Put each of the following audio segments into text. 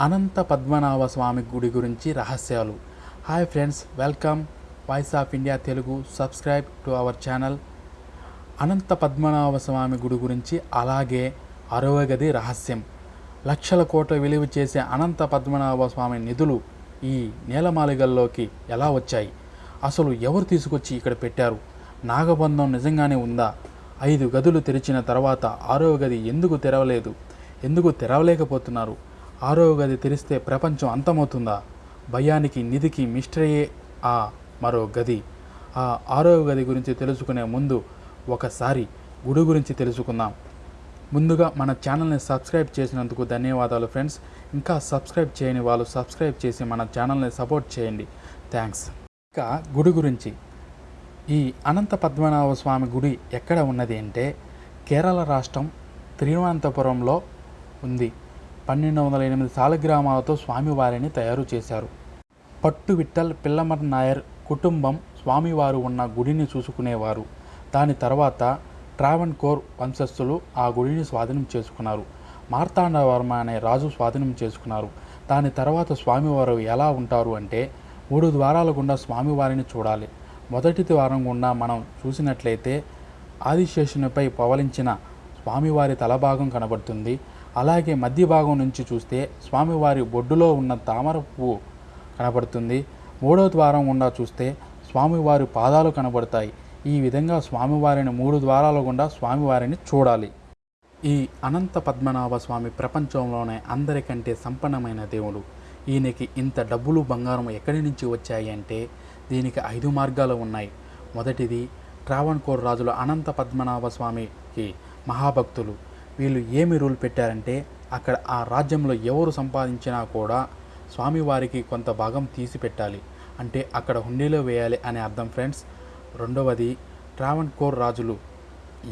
అనంత పద్మనాభ స్వామి గుడి గురించి రహస్యాలు. Hi friends welcome voice of India Telugu subscribe to our channel Anantha Padmanabha Swamy గుడి గురించి అలాగే అరవగది రహస్యం. లక్షల కోట్ల విలువ చేసే అనంత పద్మనాభ స్వామి నిధులు ఈ నేలమాలిగల్లోకి ఎలా వచ్చాయి? అసలు ఎవరు తీసుకొచ్చి ఇక్కడ పెట్టారు? నాగబంధం నిజంగానే ఉందా? ఐదు గదులు తెరిచిన తర్వాత ఆరవ గది ఎందుకు తెరవలేదు? ఎందుకు తెరవలేకపోతున్నారు? ఆరో గది తెరిస్తే ప్రపంచం అంతమవుతుందా? భయానికి నిధికి మిస్టరీయే ఆ మరో గది. ఆ ఆరో గది గురించి తెలుసుకునే ముందు ఒకసారి గుడి గురించి తెలుసుకుందాం. ముందుగా మన ఛానల్ని సబ్స్క్రైబ్ చేసినందుకు ధన్యవాదాలు ఫ్రెండ్స్. ఇంకా సబ్స్క్రైబ్ చేయని వాళ్ళు సబ్స్క్రైబ్ చేసి మన ఛానల్ని సపోర్ట్ చేయండి. థ్యాంక్స్. ఇంకా గుడి గురించి. ఈ అనంత పద్మనాభ స్వామి గుడి ఎక్కడ ఉన్నది అంటే కేరళ రాష్ట్రం తిరువనంతపురంలో ఉంది. పన్నెండు వందల ఎనిమిది సాలగ్రామాలతో స్వామివారిని తయారు చేశారు. పట్టు విట్టల్ పిల్లమర్ నాయర్ కుటుంబం స్వామివారు ఉన్న గుడిని చూసుకునేవారు. దాని తర్వాత ట్రావెన్కోర్ వంశస్థులు ఆ గుడిని స్వాధీనం చేసుకున్నారు. మార్తాండవర్మ అనే రాజు స్వాధీనం చేసుకున్నారు. దాని తర్వాత స్వామివారు ఎలా ఉంటారు అంటే మూడు ద్వారాల గుండా స్వామివారిని చూడాలి. మొదటి ద్వారం గుండా మనం చూసినట్లయితే ఆదిశేషునిపై పవలించిన స్వామివారి తలభాగం కనబడుతుంది. అలాగే మధ్య భాగం నుంచి చూస్తే స్వామివారి బొడ్డులో ఉన్న తామర పువ్వు కనబడుతుంది. మూడో ద్వారం గుండా చూస్తే స్వామివారి పాదాలు కనబడతాయి. ఈ విధంగా స్వామివారిని మూడు ద్వారాల గుండా స్వామివారిని చూడాలి. ఈ అనంత పద్మనాభ స్వామి ప్రపంచంలోనే అందరికంటే సంపన్నమైన దేవుడు. ఈయనకి ఇంత డబ్బులు బంగారం ఎక్కడి నుంచి వచ్చాయి అంటే దీనికి ఐదు మార్గాలు ఉన్నాయి. మొదటిది ట్రావణ్కోర్ రాజులు అనంత పద్మనాభ స్వామికి మహాభక్తులు. వీళ్ళు ఏమి రూల్ పెట్టారంటే అక్కడ ఆ రాజ్యంలో ఎవరు సంపాదించినా కూడా స్వామివారికి కొంత భాగం తీసి పెట్టాలి. అంటే అక్కడ హుండీలో వేయాలి అనే అర్థం ఫ్రెండ్స్. రెండవది ట్రావణ్కోర్ రాజులు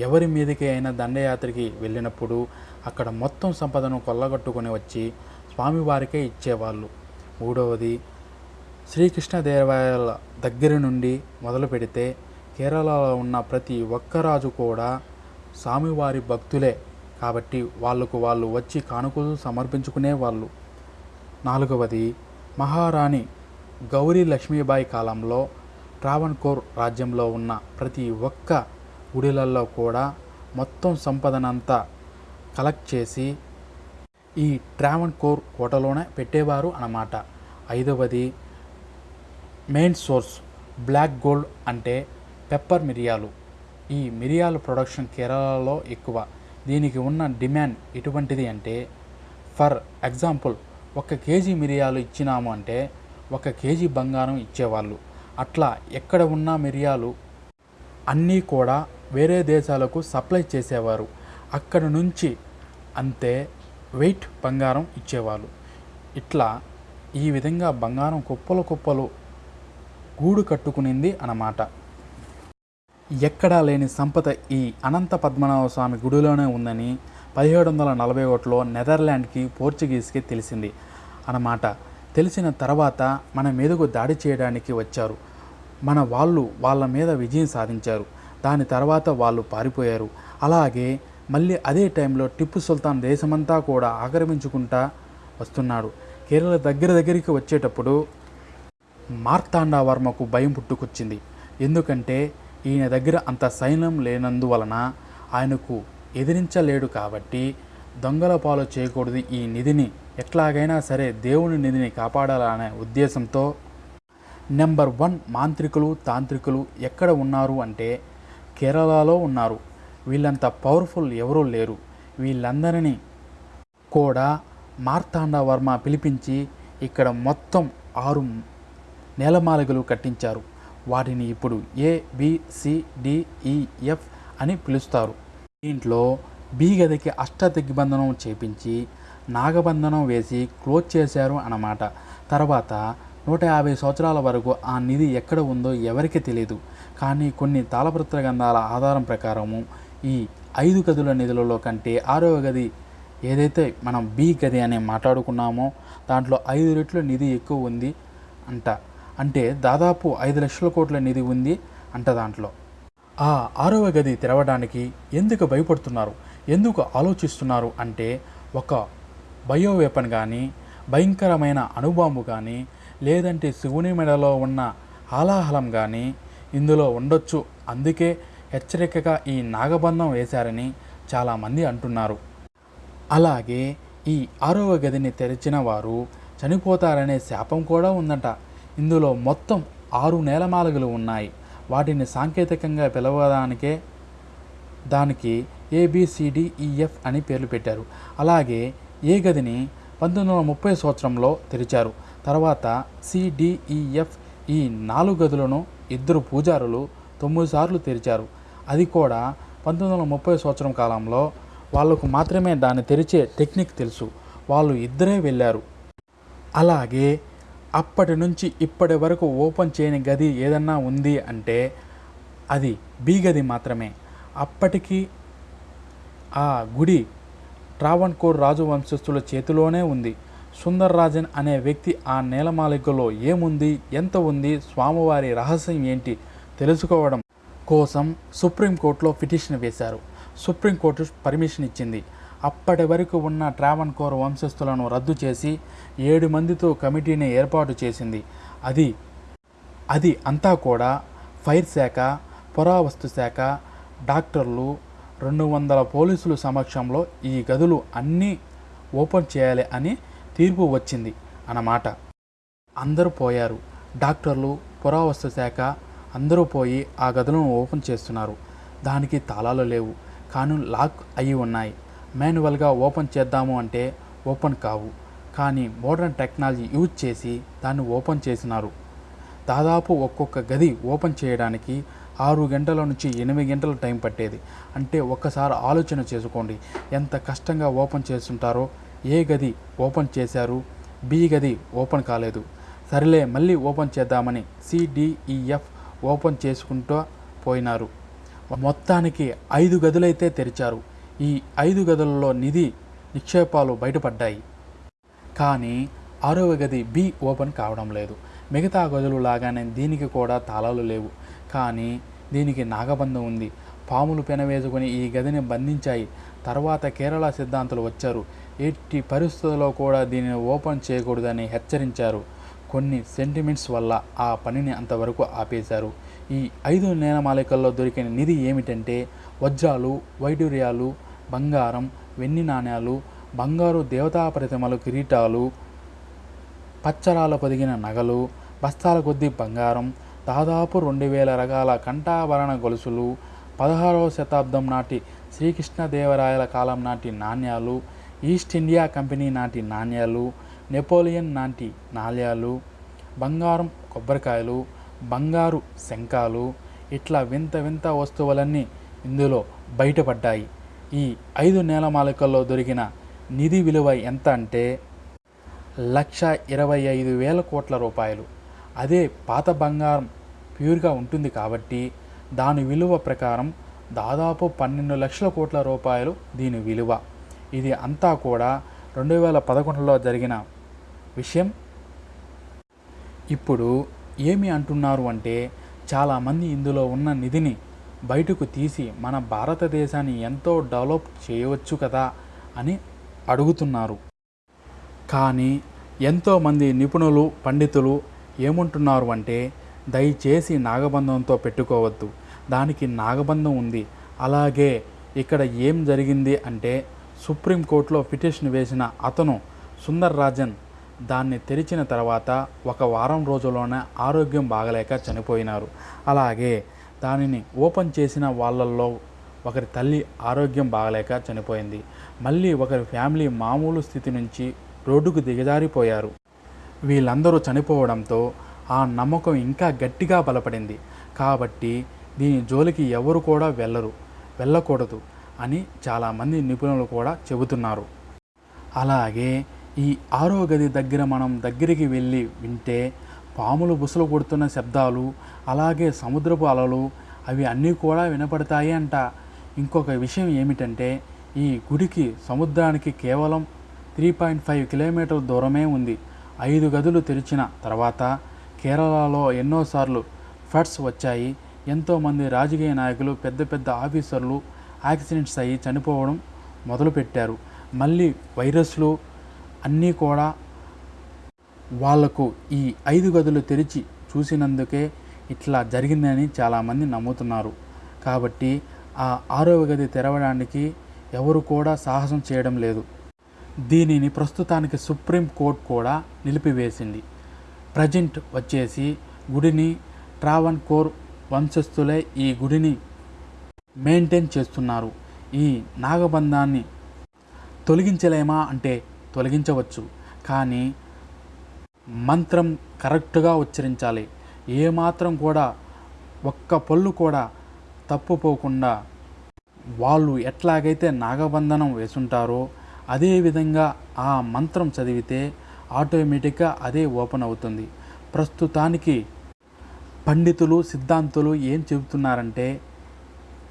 ఎవరి మీదకి అయినా దండయాత్రకి వెళ్ళినప్పుడు అక్కడ మొత్తం సంపదను కొల్లగొట్టుకొని వచ్చి స్వామివారికే ఇచ్చేవాళ్ళు. మూడవది శ్రీకృష్ణదేవాలయాల దగ్గర నుండి మొదలు పెడితే కేరళలో ఉన్న ప్రతి ఒక్క రాజు కూడా స్వామివారి భక్తులే కాబట్టి వాళ్ళకు వాళ్ళు వచ్చి కానుకలు సమర్పించుకునే వాళ్ళు. నాలుగవది మహారాణి గౌరీ లక్ష్మీబాయి కాలంలో ట్రావణ్కోర్ రాజ్యంలో ఉన్న ప్రతి ఒక్క గుడిలల్లో కూడా మొత్తం సంపదనంతా కలెక్ట్ చేసి ఈ ట్రావణ్కోర్ కోటలోనే పెట్టేవారు అన్నమాట. ఐదవది మెయిన్ సోర్స్ బ్లాక్ గోల్డ్ అంటే పెప్పర్ మిరియాలు. ఈ మిరియాల ప్రొడక్షన్ కేరళలో ఎక్కువ. దీనికి ఉన్న డిమాండ్ ఎటువంటిది అంటే ఫర్ ఎగ్జాంపుల్ ఒక కేజీ మిరియాలు ఇచ్చినాము అంటే ఒక కేజీ బంగారం ఇచ్చేవాళ్ళు. అట్లా ఎక్కడ ఉన్న మిరియాలు అన్నీ కూడా వేరే దేశాలకు సప్లై చేసేవారు. అక్కడ నుంచి అంతే వెయిట్ బంగారం ఇచ్చేవాళ్ళు. ఇట్లా ఈ విధంగా బంగారం కుప్పలు కుప్పలు గూడు కట్టుకునింది అన్నమాట. ఎక్కడా లేని సంపద ఈ అనంత పద్మనాభ స్వామి గుడిలోనే ఉందని పదిహేడు వందల నలభై ఒకటిలో నెదర్లాండ్కి పోర్చుగీస్కి తెలిసింది అన్నమాట. తెలిసిన తర్వాత మన మీదకు దాడి చేయడానికి వచ్చారు. మన వాళ్ళు వాళ్ళ మీద విజయం సాధించారు. దాని తర్వాత వాళ్ళు పారిపోయారు. అలాగే మళ్ళీ అదే టైంలో టిప్పు సుల్తాన్ దేశమంతా కూడా ఆక్రమించుకుంటా వస్తున్నాడు. కేరళ దగ్గర దగ్గరికి వచ్చేటప్పుడు మార్తాండవర్మకు భయం పుట్టుకొచ్చింది. ఎందుకంటే ఈయన దగ్గర అంత సైన్యం లేనందువలన ఆయనకు ఎదిరించలేడు కాబట్టి దొంగల పాలు చేయకూడదు ఈ నిధిని. ఎట్లాగైనా సరే దేవుని నిధిని కాపాడాలనే ఉద్దేశంతో నెంబర్ వన్ మాంత్రికులు తాంత్రికులు ఎక్కడ ఉన్నారు అంటే కేరళలో ఉన్నారు. వీళ్ళంత పవర్ఫుల్ ఎవరూ లేరు. వీళ్ళందరినీ కూడా మార్తాండవర్మ పిలిపించి ఇక్కడ మొత్తం ఆరు నేలమాలిగలు కట్టించారు. వాటిని ఇప్పుడు ఏ బిసిడిఈఎఫ్ e, అని పిలుస్తారు. దీంట్లో బి గదికి అష్ట దిగ్బంధనం చేపించి నాగబంధనం వేసి క్లోజ్ చేశారు అన్నమాట. తర్వాత నూట యాభై సంవత్సరాల వరకు ఆ నిధి ఎక్కడ ఉందో ఎవరికి తెలియదు కానీ కొన్ని తాళపత్ర గ్రంథాల ఆధారం ప్రకారము ఈ ఐదు గదుల నిధులలో కంటే ఆరవ గది ఏదైతే మనం బి గది అని మాట్లాడుకున్నామో దాంట్లో ఐదు రెట్లు నిధి ఎక్కువ ఉంది అంట. అంటే దాదాపు ఐదు లక్షల కోట్ల నిధి ఉంది అంట దాంట్లో. ఆ ఆరవ గది తెరవడానికి ఎందుకు భయపడుతున్నారు? ఎందుకు ఆలోచిస్తున్నారు అంటే ఒక బయో వెపన్ కానీ భయంకరమైన అణుబాంబు కానీ లేదంటే శివుని మెడలో ఉన్న హాలాహలం కానీ ఇందులో ఉండొచ్చు. అందుకే హెచ్చరికగా ఈ నాగబంధం వేశారని చాలామంది అంటున్నారు. అలాగే ఈ ఆరవ గదిని తెరిచిన వారు చనిపోతారనే శాపం కూడా ఉందట. ఇందులో మొత్తం ఆరు నేలమాలగలు ఉన్నాయి. వాటిని సాంకేతికంగా పిలవడానికే దానికి ఏబిసిడిఈఎఫ్ అని పేర్లు పెట్టారు. అలాగే ఏ గదిని పంతొమ్మిది వందల ముప్పై సంవత్సరంలో తెరిచారు. తర్వాత సిడిఈఎఫ్ e, ఈ నాలుగు గదులను ఇద్దరు పూజారులు తొమ్మిది సార్లు తెరిచారు. అది కూడా పంతొమ్మిది వందల ముప్పై సంవత్సరం కాలంలో వాళ్ళకు మాత్రమే దాన్ని తెరిచే టెక్నిక్ తెలుసు. వాళ్ళు ఇద్దరే వెళ్ళారు. అలాగే అప్పటి నుంచి ఇప్పటి వరకు ఓపెన్ చేయని గది ఏదన్నా ఉంది అంటే అది బి గది మాత్రమే. అప్పటికి ఆ గుడి ట్రావణ్కోర్ రాజవంశస్థుల చేతిలోనే ఉంది. సుందర్రాజన్ అనే వ్యక్తి ఆ నేలమాలికలో ఏముంది ఎంత ఉంది స్వామివారి రహస్యం ఏంటి తెలుసుకోవడం కోసం సుప్రీంకోర్టులో పిటిషన్ వేశారు. సుప్రీంకోర్టు పర్మిషన్ ఇచ్చింది. అప్పటి వరకు ఉన్న ట్రావణ్కోర్ వంశస్థులను రద్దు చేసి ఏడు మందితో కమిటీని ఏర్పాటు చేసింది. అది అది అంతా కూడా ఫైర్ శాఖ పురావస్తు శాఖ డాక్టర్లు రెండు వందల పోలీసులు సమక్షంలో ఈ గదులు అన్నీ ఓపెన్ చేయాలి అని తీర్పు వచ్చింది అన్నమాట. అందరూ పోయారు. డాక్టర్లు పురావస్తు శాఖ అందరూ పోయి ఆ గదులను ఓపెన్ చేస్తున్నారు. దానికి తాళాలు లేవు. కానీ లాక్ అయి ఉన్నాయి. మాన్యువల్గా ఓపెన్ చేద్దాము అంటే ఓపెన్ కావు. కానీ మోడర్న్ టెక్నాలజీ యూజ్ చేసి దాన్ని ఓపెన్ చేసినారు. దాదాపు ఒక్కొక్క గది ఓపెన్ చేయడానికి ఆరు గంటల నుంచి ఎనిమిది గంటల టైం పట్టేది. అంటే ఒక్కసారి ఆలోచన చేసుకోండి. ఎంత కష్టంగా ఓపెన్ చేస్తుంటారో ఏ గది ఓపెన్ చేశారు బి గది ఓపెన్ కాలేదు. సరేలే మళ్ళీ ఓపెన్ చేద్దామని సిడిఈఎఫ్ ఓపెన్ చేసుకుంటూ పోయినారు. మొత్తానికి ఐదు గదులైతే తెరిచారు. ఈ ఐదు గదులలో నిధి నిక్షేపాలు బయటపడ్డాయి. కానీ ఆరవ గది బి ఓపెన్ కావడం లేదు. మిగతా గదులు లాగానే దీనికి కూడా తాళాలు లేవు. కానీ దీనికి నాగబంధం ఉంది. పాములు పెనవేసుకొని ఈ గదిని బంధించాయి. తర్వాత కేరళ సిద్ధాంతులు వచ్చారు. ఎట్టి పరిస్థితుల్లో కూడా దీనిని ఓపెన్ చేయకూడదని హెచ్చరించారు. కొన్ని సెంటిమెంట్స్ వల్ల ఆ పనిని అంతవరకు ఆపేశారు. ఈ ఐదు నేలమాలికల్లో దొరికిన నిధి ఏమిటంటే వజ్రాలు వైడూర్యాలు బంగారం వెండి నాణ్యాలు బంగారు దేవతా ప్రతిమలు కిరీటాలు పచ్చరాల పొదిగిన నగలు బస్తాల కొద్దీ బంగారం దాదాపు రెండు వేల రకాల కంఠాభరణ గొలుసులు పదహారవ శతాబ్దం నాటి శ్రీకృష్ణదేవరాయల కాలం నాటి నాణ్యాలు ఈస్ట్ ఇండియా కంపెనీ నాటి నాణ్యాలు నెపోలియన్ నాటి నాణ్యాలు బంగారం కొబ్బరికాయలు బంగారు శంఖాలు ఇట్లా వింత వింత వస్తువులన్నీ ఇందులో బయటపడ్డాయి. ఈ ఐదు నేలమాలికల్లో దొరికిన నిధి విలువ ఎంత అంటే లక్ష ఇరవై ఐదు వేల కోట్ల రూపాయలు. అదే పాత బంగారం ప్యూర్గా ఉంటుంది కాబట్టి దాని విలువ ప్రకారం దాదాపు పన్నెండు లక్షల కోట్ల రూపాయలు దీని విలువ. ఇది అంతా కూడా రెండు వేల పదకొండులో జరిగిన విషయం. ఇప్పుడు ఏమి అంటున్నారు అంటే చాలామంది ఇందులో ఉన్న నిధిని బయటకు తీసి మన భారతదేశాన్ని ఎంతో డెవలప్ చేయవచ్చు కదా అని అడుగుతున్నారు. కానీ ఎంతోమంది నిపుణులు పండితులు ఏమంటున్నారు అంటే దయచేసి నాగబంధంతో పెట్టుకోవద్దు. దానికి నాగబంధం ఉంది. అలాగే ఇక్కడ ఏం జరిగింది అంటే సుప్రీంకోర్టులో పిటిషన్ వేసిన అతను సుందర్ రాజన్ దాన్ని తెరిచిన తర్వాత ఒక వారం రోజుల్లోనే ఆరోగ్యం బాగలేక చనిపోయినారు. అలాగే దానిని ఓపెన్ చేసిన వాళ్ళల్లో ఒకరి తల్లి ఆరోగ్యం బాగలేక చనిపోయింది. మళ్ళీ ఒకరి ఫ్యామిలీ మామూలు స్థితి నుంచి రోడ్డుకు దిగజారిపోయారు. వీళ్ళందరూ చనిపోవడంతో ఆ నమ్మకం ఇంకా గట్టిగా బలపడింది. కాబట్టి దీని జోలికి ఎవరు కూడా వెళ్ళరు వెళ్ళకూడదు అని చాలామంది నిపుణులు కూడా చెబుతున్నారు. అలాగే ఈ ఆరో గది దగ్గర మనం దగ్గరికి వెళ్ళి వింటే పాములు బుసలు కొడుతున్న శబ్దాలు అలాగే సముద్రపు అలలు అవి అన్నీ కూడా వినపడతాయి అంట. ఇంకొక విషయం ఏమిటంటే ఈ గుడికి సముద్రానికి కేవలం త్రీ పాయింట్ ఫైవ్ కిలోమీటర్ల దూరమే ఉంది. ఐదు గదులు తెరిచిన తర్వాత కేరళలో ఎన్నోసార్లు ఫ్లడ్స్ వచ్చాయి. ఎంతోమంది రాజకీయ నాయకులు పెద్ద పెద్ద ఆఫీసర్లు యాక్సిడెంట్స్ అయ్యి చనిపోవడం మొదలుపెట్టారు. మళ్ళీ వైరస్లు అన్నీ కూడా వాళ్ళకు ఈ ఐదు గదులు తెరిచి చూసినందుకే ఇట్లా జరిగిందని చాలామంది నమ్ముతున్నారు. కాబట్టి ఆ ఆరవ గది తెరవడానికి ఎవరు కూడా సాహసం చేయడం లేదు. దీనిని ప్రస్తుతానికి సుప్రీం కోర్టు కూడా నిలిపివేసింది. ప్రజెంట్ వచ్చేసి గుడిని ట్రావన్ కోర్ వంశస్థులే ఈ గుడిని మెయింటైన్ చేస్తున్నారు. ఈ నాగబంధాన్ని తొలగించలేమా అంటే తొలగించవచ్చు. కానీ మంత్రం కరెక్ట్గా ఉచ్చరించాలి. ఏమాత్రం కూడా ఒక్క పళ్ళు కూడా తప్పుపోకుండా వాళ్ళు ఎట్లాగైతే నాగబంధనం వేసుంటారో అదేవిధంగా ఆ మంత్రం చదివితే ఆటోమేటిక్గా అదే ఓపెన్ అవుతుంది. ప్రస్తుతానికి పండితులు సిద్ధాంతులు ఏం చెబుతున్నారంటే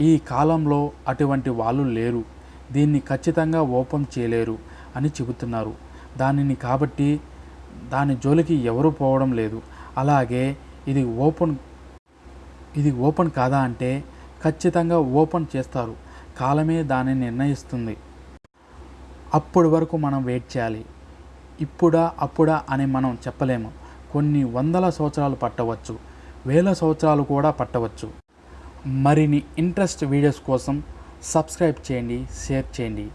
ఈ కాలంలో అటువంటి వాళ్ళు లేరు. దీన్ని ఖచ్చితంగా ఓపెన్ చేయలేరు అని చెబుతున్నారు. దానిని కాబట్టి దాని జోలికి ఎవరు పోవడం లేదు. అలాగే ఇది ఓపెన్ ఇది ఓపెన్ కాదా అంటే ఖచ్చితంగా ఓపెన్ చేస్తారు. కాలమే దానిని నిర్ణయిస్తుంది. అప్పటి వరకు మనం వెయిట్ చేయాలి. ఇప్పుడా అప్పుడా అని మనం చెప్పలేము. కొన్ని వందల సంవత్సరాలు పట్టవచ్చు. వేల సంవత్సరాలు కూడా పట్టవచ్చు. మరిన్ని ఇంట్రెస్ట్ వీడియోస్ కోసం సబ్స్క్రైబ్ చేయండి షేర్ చేయండి.